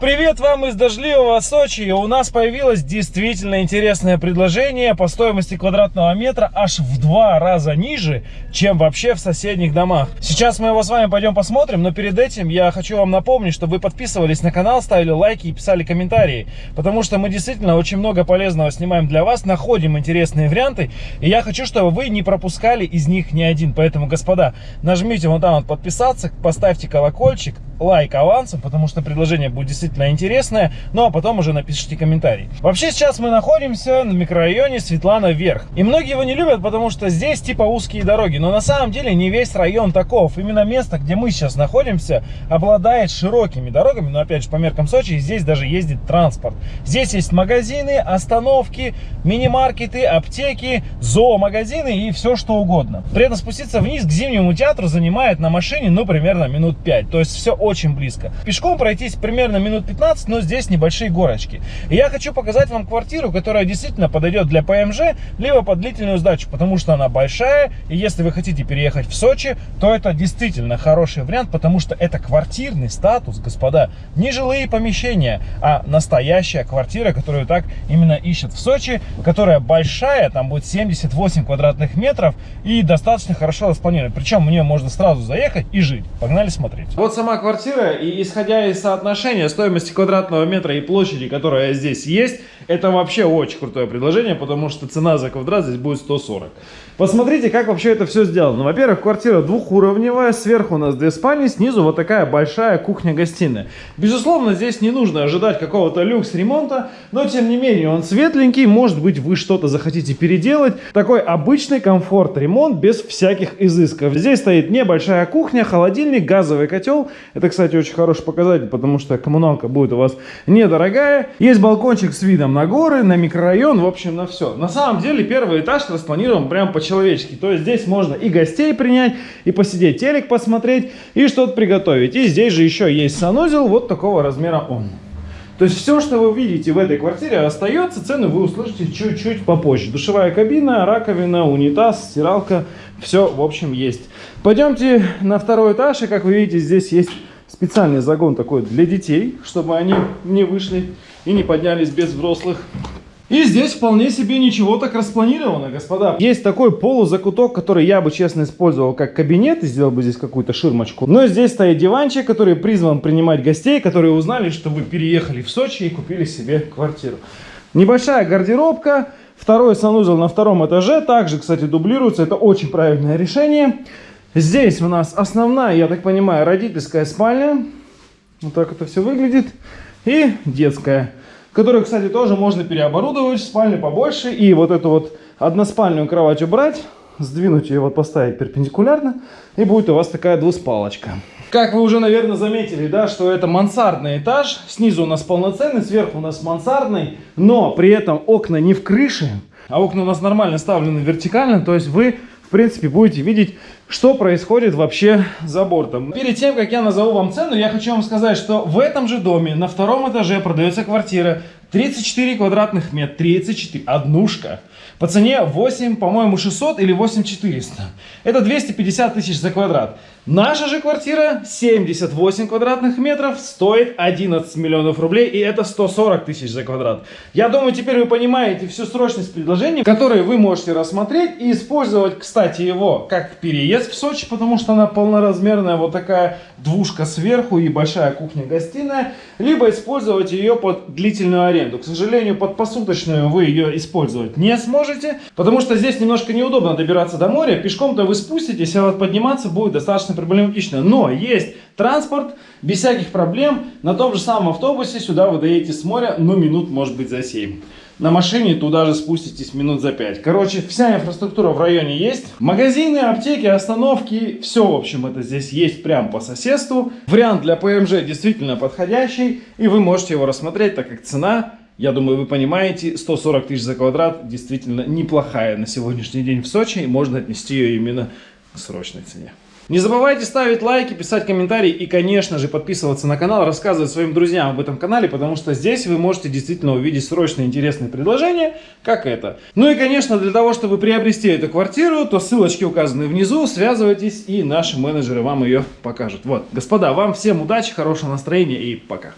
Привет вам из дождливого Сочи. У нас появилось действительно интересное предложение по стоимости квадратного метра аж в два раза ниже, чем вообще в соседних домах. Сейчас мы его с вами пойдем посмотрим, но перед этим я хочу вам напомнить, чтобы вы подписывались на канал, ставили лайки и писали комментарии, потому что мы действительно очень много полезного снимаем для вас, находим интересные варианты, и я хочу, чтобы вы не пропускали из них ни один. Поэтому, господа, нажмите вот там вот подписаться, поставьте колокольчик, лайк авансом, потому что предложение будет действительно интересное, ну а потом уже напишите комментарий. Вообще сейчас мы находимся на микрорайоне Светлана Верх. И многие его не любят, потому что здесь типа узкие дороги, но на самом деле не весь район таков. Именно место, где мы сейчас находимся, обладает широкими дорогами, но опять же по меркам Сочи здесь даже ездит транспорт. Здесь есть магазины, остановки, мини-маркеты, аптеки, зоомагазины и все что угодно. При этом спуститься вниз к зимнему театру занимает на машине ну примерно минут 5, то есть все очень близко. Пешком пройтись примерно минут минут 15, но здесь небольшие горочки. И я хочу показать вам квартиру, которая действительно подойдет для ПМЖ, либо под длительную сдачу, потому что она большая, и если вы хотите переехать в Сочи, то это действительно хороший вариант, потому что это квартирный статус, господа, не жилые помещения, а настоящая квартира, которую так именно ищет в Сочи, которая большая, там будет 78 квадратных метров и достаточно хорошо распланирована. Причем в нее можно сразу заехать и жить. Погнали смотреть. Вот сама квартира, и исходя из соотношения стоимости квадратного метра и площади, которая здесь есть, это вообще очень крутое предложение, потому что цена за квадрат здесь будет 140. Посмотрите, как вообще это все сделано. Во-первых, квартира двухуровневая, сверху у нас две спальни, снизу вот такая большая кухня-гостиная. Безусловно, здесь не нужно ожидать какого-то люкс-ремонта, но тем не менее он светленький, может быть вы что-то захотите переделать. Такой обычный комфорт-ремонт без всяких изысков. Здесь стоит небольшая кухня, холодильник, газовый котел. Это, кстати, очень хороший показатель, потому что коммуналка будет у вас недорогая. Есть балкончик с видом на горы, на микрорайон, в общем, на все. На самом деле первый этаж распланирован прям по по-человечески. То есть здесь можно и гостей принять, и посидеть телек посмотреть, и что-то приготовить. И здесь же еще есть санузел, вот такого размера он. То есть все, что вы видите в этой квартире, остается. Цены вы услышите чуть-чуть попозже. Душевая кабина, раковина, унитаз, стиралка. Все, в общем, есть. Пойдемте на второй этаж. И, как вы видите, здесь есть специальный загон такой для детей, чтобы они не вышли и не поднялись без взрослых. И здесь вполне себе ничего так распланировано, господа. Есть такой полузакуток, который я бы, честно, использовал как кабинет и сделал бы здесь какую-то ширмочку. Но здесь стоит диванчик, который призван принимать гостей, которые узнали, что вы переехали в Сочи и купили себе квартиру. Небольшая гардеробка, второй санузел на втором этаже, также, кстати, дублируется, это очень правильное решение. Здесь у нас основная, я так понимаю, родительская спальня. Вот так это все выглядит. И детская которую, кстати, тоже можно переоборудовать спальню побольше. И вот эту вот односпальную кровать убрать, сдвинуть ее, вот поставить перпендикулярно, и будет у вас такая двуспалочка. Как вы уже, наверное, заметили, да, что это мансардный этаж. Снизу у нас полноценный, сверху у нас мансардный, но при этом окна не в крыше, а окна у нас нормально ставлены вертикально, то есть вы в принципе, будете видеть, что происходит вообще за бортом. Перед тем, как я назову вам цену, я хочу вам сказать, что в этом же доме на втором этаже продается квартира 34 квадратных метра, 34, однушка. По цене 8, по-моему, 600 или 8 400. Это 250 тысяч за квадрат. Наша же квартира 78 квадратных метров стоит 11 миллионов рублей и это 140 тысяч за квадрат. Я думаю, теперь вы понимаете всю срочность предложений, которые вы можете рассмотреть и использовать, кстати, его как переезд в Сочи, потому что она полноразмерная, вот такая двушка сверху и большая кухня-гостиная, либо использовать ее под длительную аренду. К сожалению, под посуточную вы ее использовать не сможете, потому что здесь немножко неудобно добираться до моря. Пешком-то вы спуститесь, а вот подниматься будет достаточно проблематично. Но есть транспорт, без всяких проблем. На том же самом автобусе сюда вы доедете с моря, ну, минут, может быть, за 7. На машине туда же спуститесь минут за 5. Короче, вся инфраструктура в районе есть. Магазины, аптеки, остановки, все, в общем, это здесь есть прямо по соседству. Вариант для ПМЖ действительно подходящий, и вы можете его рассмотреть, так как цена я думаю, вы понимаете, 140 тысяч за квадрат действительно неплохая на сегодняшний день в Сочи. И можно отнести ее именно к срочной цене. Не забывайте ставить лайки, писать комментарии и, конечно же, подписываться на канал, рассказывать своим друзьям об этом канале, потому что здесь вы можете действительно увидеть срочные интересные предложения, как это. Ну и, конечно, для того, чтобы приобрести эту квартиру, то ссылочки указаны внизу, связывайтесь и наши менеджеры вам ее покажут. Вот, господа, вам всем удачи, хорошего настроения и пока.